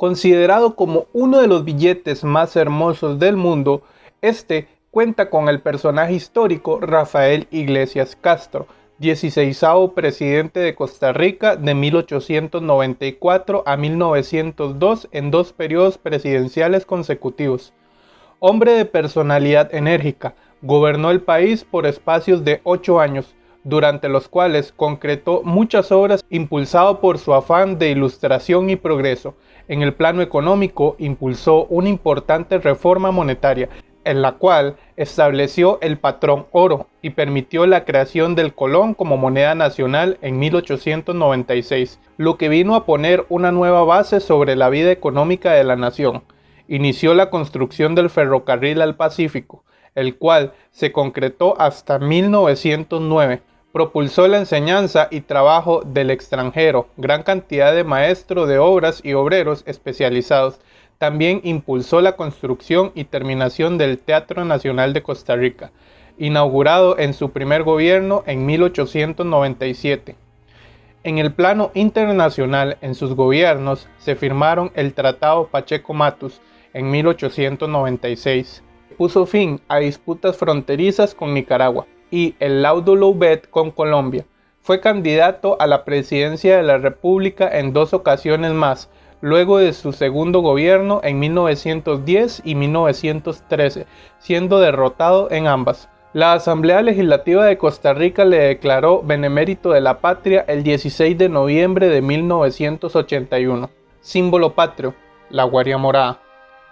Considerado como uno de los billetes más hermosos del mundo, este cuenta con el personaje histórico Rafael Iglesias Castro, 16 presidente de Costa Rica de 1894 a 1902 en dos periodos presidenciales consecutivos. Hombre de personalidad enérgica, gobernó el país por espacios de ocho años, durante los cuales concretó muchas obras impulsado por su afán de ilustración y progreso. En el plano económico impulsó una importante reforma monetaria, en la cual estableció el patrón oro y permitió la creación del colón como moneda nacional en 1896, lo que vino a poner una nueva base sobre la vida económica de la nación. Inició la construcción del ferrocarril al Pacífico, el cual se concretó hasta 1909, propulsó la enseñanza y trabajo del extranjero, gran cantidad de maestros de obras y obreros especializados. También impulsó la construcción y terminación del Teatro Nacional de Costa Rica, inaugurado en su primer gobierno en 1897. En el plano internacional, en sus gobiernos, se firmaron el Tratado Pacheco-Matus en 1896. Puso fin a disputas fronterizas con Nicaragua y el Laudo Loubet con Colombia. Fue candidato a la presidencia de la República en dos ocasiones más, luego de su segundo gobierno en 1910 y 1913, siendo derrotado en ambas. La Asamblea Legislativa de Costa Rica le declaró benemérito de la patria el 16 de noviembre de 1981. Símbolo patrio, la guaria morada.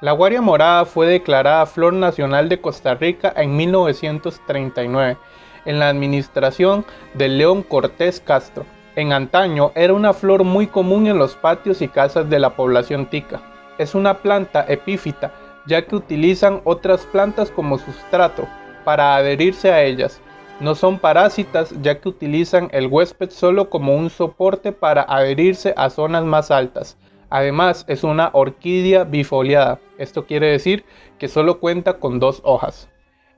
La guaria morada fue declarada Flor Nacional de Costa Rica en 1939, en la administración de León Cortés Castro. En antaño era una flor muy común en los patios y casas de la población tica. Es una planta epífita, ya que utilizan otras plantas como sustrato para adherirse a ellas. No son parásitas, ya que utilizan el huésped solo como un soporte para adherirse a zonas más altas. Además, es una orquídea bifoliada. Esto quiere decir que solo cuenta con dos hojas.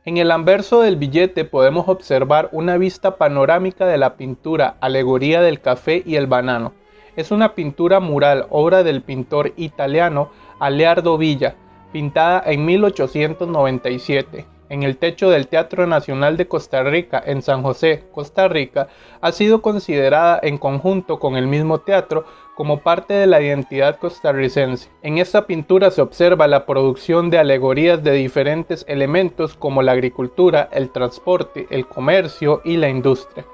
En el anverso del billete podemos observar una vista panorámica de la pintura Alegoría del café y el banano. Es una pintura mural, obra del pintor italiano Aleardo Villa, pintada en 1897 en el techo del Teatro Nacional de Costa Rica en San José, Costa Rica, ha sido considerada en conjunto con el mismo teatro como parte de la identidad costarricense. En esta pintura se observa la producción de alegorías de diferentes elementos como la agricultura, el transporte, el comercio y la industria,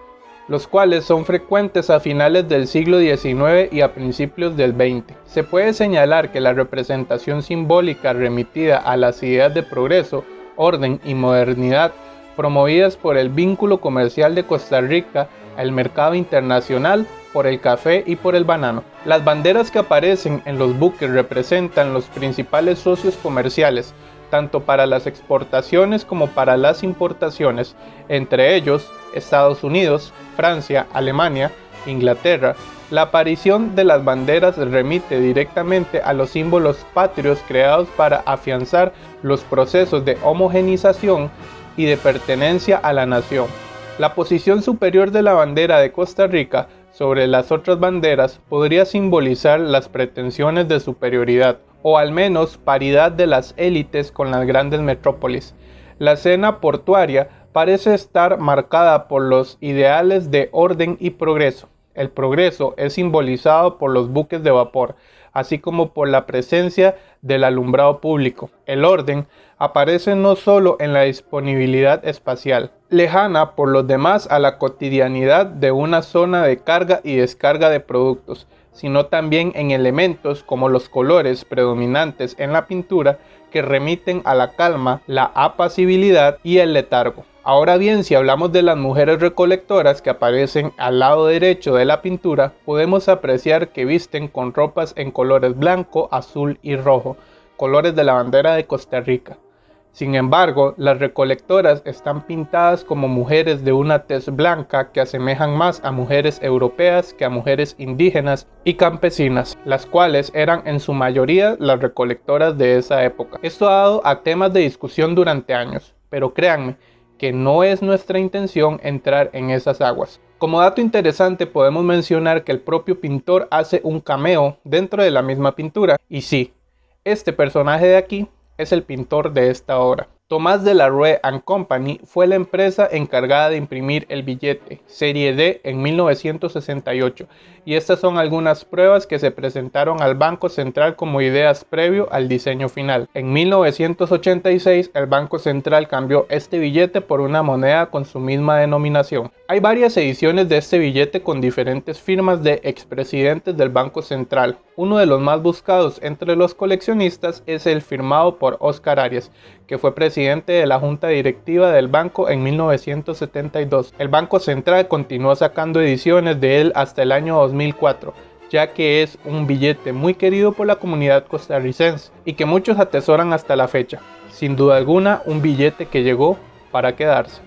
los cuales son frecuentes a finales del siglo XIX y a principios del XX. Se puede señalar que la representación simbólica remitida a las ideas de progreso orden y modernidad promovidas por el vínculo comercial de Costa Rica al mercado internacional por el café y por el banano. Las banderas que aparecen en los buques representan los principales socios comerciales, tanto para las exportaciones como para las importaciones, entre ellos Estados Unidos, Francia, Alemania, Inglaterra, la aparición de las banderas remite directamente a los símbolos patrios creados para afianzar los procesos de homogenización y de pertenencia a la nación. La posición superior de la bandera de Costa Rica sobre las otras banderas podría simbolizar las pretensiones de superioridad o al menos paridad de las élites con las grandes metrópolis. La escena portuaria parece estar marcada por los ideales de orden y progreso. El progreso es simbolizado por los buques de vapor, así como por la presencia del alumbrado público. El orden aparece no solo en la disponibilidad espacial, lejana por los demás a la cotidianidad de una zona de carga y descarga de productos, sino también en elementos como los colores predominantes en la pintura que remiten a la calma, la apacibilidad y el letargo. Ahora bien, si hablamos de las mujeres recolectoras que aparecen al lado derecho de la pintura, podemos apreciar que visten con ropas en colores blanco, azul y rojo, colores de la bandera de Costa Rica. Sin embargo, las recolectoras están pintadas como mujeres de una tez blanca que asemejan más a mujeres europeas que a mujeres indígenas y campesinas, las cuales eran en su mayoría las recolectoras de esa época. Esto ha dado a temas de discusión durante años, pero créanme, que no es nuestra intención entrar en esas aguas. Como dato interesante podemos mencionar que el propio pintor hace un cameo dentro de la misma pintura. Y sí, este personaje de aquí es el pintor de esta obra. Tomás de la Rue Company fue la empresa encargada de imprimir el billete Serie D en 1968 y estas son algunas pruebas que se presentaron al Banco Central como ideas previo al diseño final. En 1986 el Banco Central cambió este billete por una moneda con su misma denominación. Hay varias ediciones de este billete con diferentes firmas de expresidentes del Banco Central. Uno de los más buscados entre los coleccionistas es el firmado por Oscar Arias, que fue presidente de la junta directiva del banco en 1972. El Banco Central continuó sacando ediciones de él hasta el año 2004 ya que es un billete muy querido por la comunidad costarricense y que muchos atesoran hasta la fecha. Sin duda alguna, un billete que llegó para quedarse.